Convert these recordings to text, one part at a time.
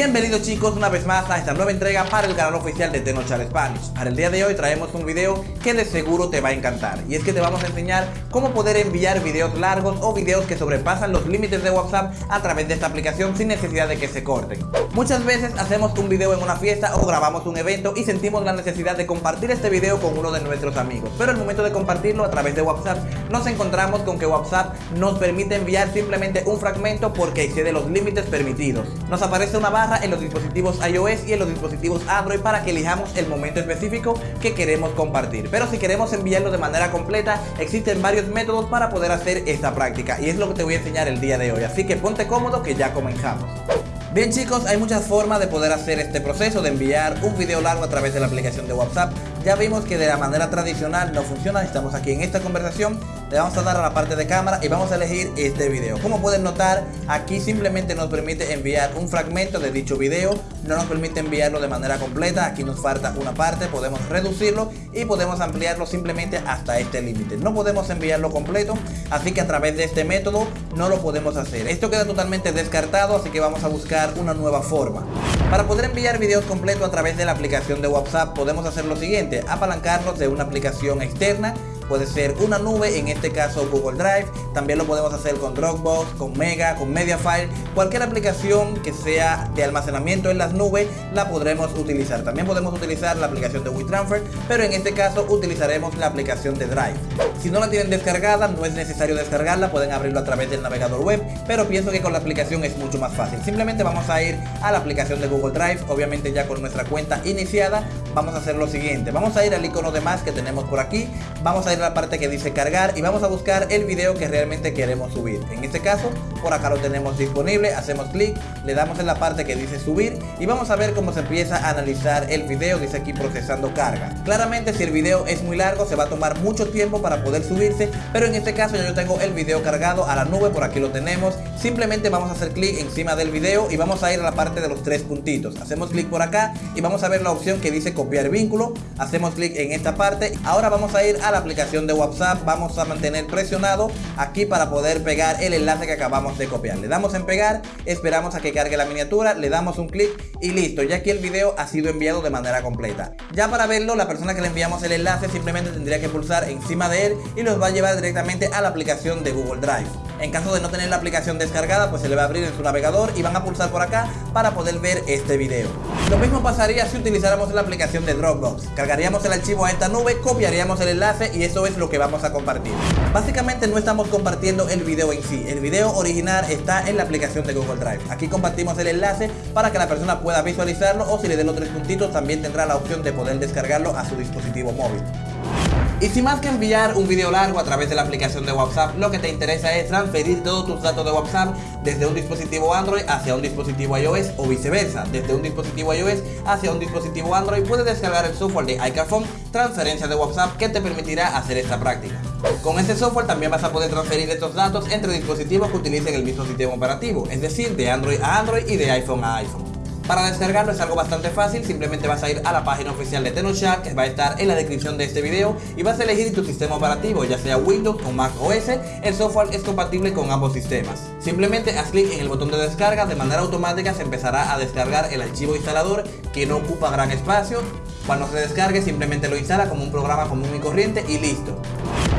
Bienvenidos chicos una vez más a esta nueva entrega para el canal oficial de Tenochal Spanish. Para el día de hoy traemos un video que de seguro te va a encantar y es que te vamos a enseñar cómo poder enviar videos largos o videos que sobrepasan los límites de WhatsApp a través de esta aplicación sin necesidad de que se corten. Muchas veces hacemos un video en una fiesta o grabamos un evento y sentimos la necesidad de compartir este video con uno de nuestros amigos, pero al momento de compartirlo a través de WhatsApp nos encontramos con que WhatsApp nos permite enviar simplemente un fragmento porque excede los límites permitidos. Nos aparece una en los dispositivos iOS y en los dispositivos Android para que elijamos el momento específico que queremos compartir. Pero si queremos enviarlo de manera completa, existen varios métodos para poder hacer esta práctica y es lo que te voy a enseñar el día de hoy. Así que ponte cómodo que ya comenzamos. Bien chicos, hay muchas formas de poder hacer este proceso de enviar un video largo a través de la aplicación de WhatsApp. Ya vimos que de la manera tradicional no funciona, estamos aquí en esta conversación, le vamos a dar a la parte de cámara y vamos a elegir este video. Como pueden notar, aquí simplemente nos permite enviar un fragmento de dicho video, no nos permite enviarlo de manera completa, aquí nos falta una parte, podemos reducirlo y podemos ampliarlo simplemente hasta este límite. No podemos enviarlo completo, así que a través de este método no lo podemos hacer. Esto queda totalmente descartado, así que vamos a buscar una nueva forma. Para poder enviar videos completos a través de la aplicación de WhatsApp podemos hacer lo siguiente, apalancarnos de una aplicación externa puede ser una nube, en este caso Google Drive, también lo podemos hacer con Dropbox, con Mega, con Mediafire, cualquier aplicación que sea de almacenamiento en las nubes la podremos utilizar. También podemos utilizar la aplicación de WeTransfer, pero en este caso utilizaremos la aplicación de Drive. Si no la tienen descargada, no es necesario descargarla, pueden abrirlo a través del navegador web, pero pienso que con la aplicación es mucho más fácil. Simplemente vamos a ir a la aplicación de Google Drive, obviamente ya con nuestra cuenta iniciada, vamos a hacer lo siguiente, vamos a ir al icono de más que tenemos por aquí, vamos a ir la parte que dice cargar y vamos a buscar el video que realmente queremos subir. En este caso, por acá lo tenemos disponible, hacemos clic, le damos en la parte que dice subir y vamos a ver cómo se empieza a analizar el video, dice aquí procesando carga. Claramente si el video es muy largo se va a tomar mucho tiempo para poder subirse, pero en este caso yo tengo el video cargado a la nube, por aquí lo tenemos. Simplemente vamos a hacer clic encima del video y vamos a ir a la parte de los tres puntitos. Hacemos clic por acá y vamos a ver la opción que dice copiar vínculo. Hacemos clic en esta parte. Ahora vamos a ir a la aplicación de WhatsApp vamos a mantener presionado aquí para poder pegar el enlace que acabamos de copiar. Le damos en pegar, esperamos a que cargue la miniatura, le damos un clic y listo, ya que el video ha sido enviado de manera completa. Ya para verlo, la persona que le enviamos el enlace simplemente tendría que pulsar encima de él y nos va a llevar directamente a la aplicación de Google Drive. En caso de no tener la aplicación descargada, pues se le va a abrir en su navegador y van a pulsar por acá para poder ver este video. Lo mismo pasaría si utilizáramos la aplicación de Dropbox. Cargaríamos el archivo a esta nube, copiaríamos el enlace y eso es lo que vamos a compartir. Básicamente no estamos compartiendo el video en sí. El video original está en la aplicación de Google Drive. Aquí compartimos el enlace para que la persona pueda visualizarlo o si le den los tres puntitos también tendrá la opción de poder descargarlo a su dispositivo móvil. Y sin más que enviar un video largo a través de la aplicación de WhatsApp, lo que te interesa es transferir todos tus datos de WhatsApp desde un dispositivo Android hacia un dispositivo iOS o viceversa, desde un dispositivo iOS hacia un dispositivo Android, puedes descargar el software de iCarphone Transferencia de WhatsApp que te permitirá hacer esta práctica. Con este software también vas a poder transferir estos datos entre dispositivos que utilicen el mismo sistema operativo, es decir, de Android a Android y de iPhone a iPhone. Para descargarlo es algo bastante fácil, simplemente vas a ir a la página oficial de Tenochak que va a estar en la descripción de este video y vas a elegir tu sistema operativo, ya sea Windows o Mac OS, el software es compatible con ambos sistemas. Simplemente haz clic en el botón de descarga, de manera automática se empezará a descargar el archivo instalador que no ocupa gran espacio. Cuando se descargue simplemente lo instala como un programa común y corriente y listo.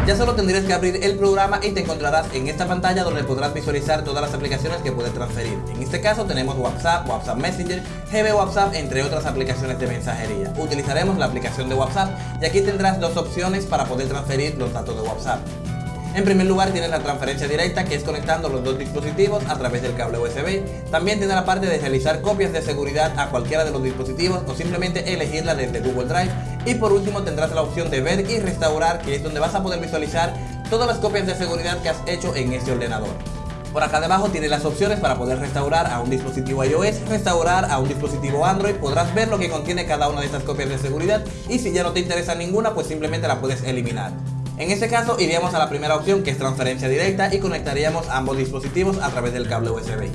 Ya solo tendrías que abrir el programa y te encontrarás en esta pantalla donde podrás visualizar todas las aplicaciones que puedes transferir. En este caso tenemos WhatsApp, WhatsApp Messenger, GB WhatsApp, entre otras aplicaciones de mensajería. Utilizaremos la aplicación de WhatsApp y aquí tendrás dos opciones para poder transferir los datos de WhatsApp. En primer lugar tienes la transferencia directa que es conectando los dos dispositivos a través del cable USB. También tiene la parte de realizar copias de seguridad a cualquiera de los dispositivos o simplemente elegirla desde Google Drive. Y por último tendrás la opción de ver y restaurar que es donde vas a poder visualizar todas las copias de seguridad que has hecho en este ordenador. Por acá debajo tienes las opciones para poder restaurar a un dispositivo iOS, restaurar a un dispositivo Android, podrás ver lo que contiene cada una de estas copias de seguridad y si ya no te interesa ninguna pues simplemente la puedes eliminar. En este caso iríamos a la primera opción que es transferencia directa y conectaríamos ambos dispositivos a través del cable USB.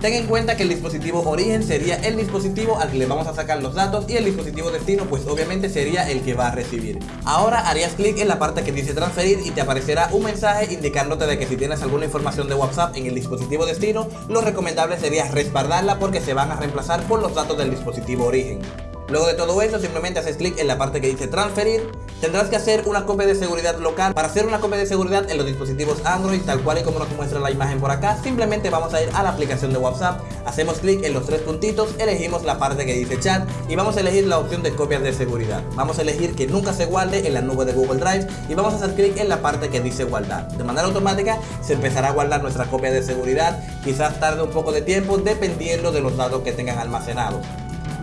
Ten en cuenta que el dispositivo origen sería el dispositivo al que le vamos a sacar los datos y el dispositivo destino pues obviamente sería el que va a recibir. Ahora harías clic en la parte que dice transferir y te aparecerá un mensaje indicándote de que si tienes alguna información de WhatsApp en el dispositivo destino, lo recomendable sería respaldarla porque se van a reemplazar por los datos del dispositivo origen. Luego de todo eso simplemente haces clic en la parte que dice transferir Tendrás que hacer una copia de seguridad local. Para hacer una copia de seguridad en los dispositivos Android Tal cual y como nos muestra la imagen por acá Simplemente vamos a ir a la aplicación de WhatsApp Hacemos clic en los tres puntitos Elegimos la parte que dice chat Y vamos a elegir la opción de copias de seguridad. Vamos a elegir que nunca se guarde en la nube de Google Drive Y vamos a hacer clic en la parte que dice guardar. De manera automática se empezará a guardar nuestra copia de seguridad Quizás tarde un poco de tiempo dependiendo de los datos que tengan almacenados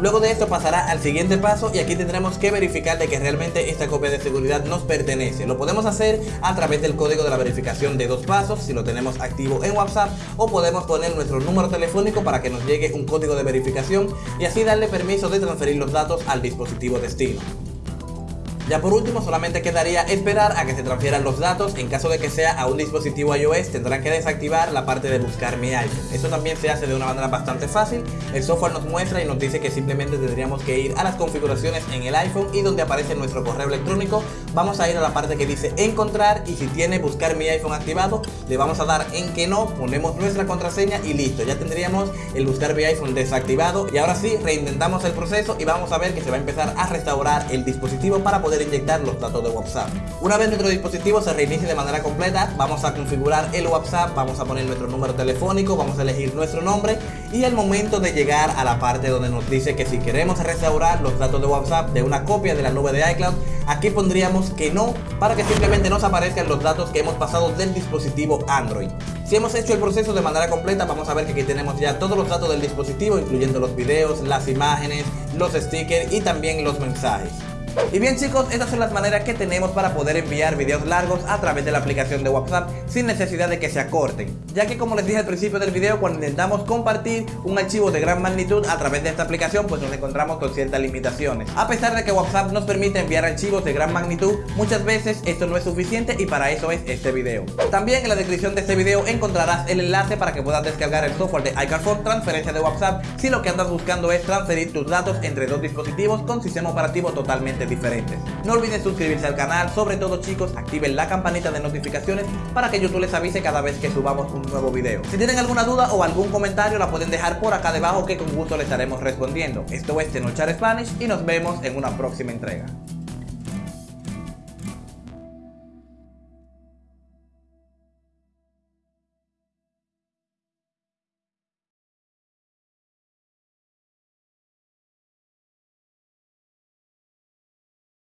Luego de esto pasará al siguiente paso y aquí tendremos que verificar de que realmente esta copia de seguridad nos pertenece. Lo podemos hacer a través del código de la verificación de dos pasos si lo tenemos activo en WhatsApp o podemos poner nuestro número telefónico para que nos llegue un código de verificación y así darle permiso de transferir los datos al dispositivo destino. Ya por último solamente quedaría esperar a que se transfieran los datos. En caso de que sea a un dispositivo iOS tendrán que desactivar la parte de buscar mi iPhone. Eso también se hace de una manera bastante fácil. El software nos muestra y nos dice que simplemente tendríamos que ir a las configuraciones en el iPhone y donde aparece nuestro correo electrónico vamos a ir a la parte que dice encontrar y si tiene buscar mi iPhone activado le vamos a dar en que no ponemos nuestra contraseña y listo ya tendríamos el buscar mi iPhone desactivado y ahora sí reintentamos el proceso y vamos a ver que se va a empezar a restaurar el dispositivo para poder inyectar los datos de WhatsApp. Una vez nuestro dispositivo se reinicie de manera completa, vamos a configurar el WhatsApp, vamos a poner nuestro número telefónico, vamos a elegir nuestro nombre y el momento de llegar a la parte donde nos dice que si queremos restaurar los datos de WhatsApp de una copia de la nube de iCloud, aquí pondríamos que no para que simplemente nos aparezcan los datos que hemos pasado del dispositivo Android. Si hemos hecho el proceso de manera completa, vamos a ver que aquí tenemos ya todos los datos del dispositivo, incluyendo los videos, las imágenes, los stickers y también los mensajes. Y bien chicos, estas son las maneras que tenemos para poder enviar videos largos a través de la aplicación de WhatsApp sin necesidad de que se acorten. Ya que como les dije al principio del video, cuando intentamos compartir un archivo de gran magnitud a través de esta aplicación pues nos encontramos con ciertas limitaciones. A pesar de que WhatsApp nos permite enviar archivos de gran magnitud, muchas veces esto no es suficiente y para eso es este video. También en la descripción de este video encontrarás el enlace para que puedas descargar el software de iCarphone transferencia de WhatsApp. Si lo que andas buscando es transferir tus datos entre dos dispositivos con sistema operativo diferentes. No olviden suscribirse al canal, sobre todo chicos, activen la campanita de notificaciones para que YouTube les avise cada vez que subamos un nuevo video. Si tienen alguna duda o algún comentario la pueden dejar por acá debajo que con gusto les estaremos respondiendo. Esto es Tenochar Spanish y nos vemos en una próxima entrega.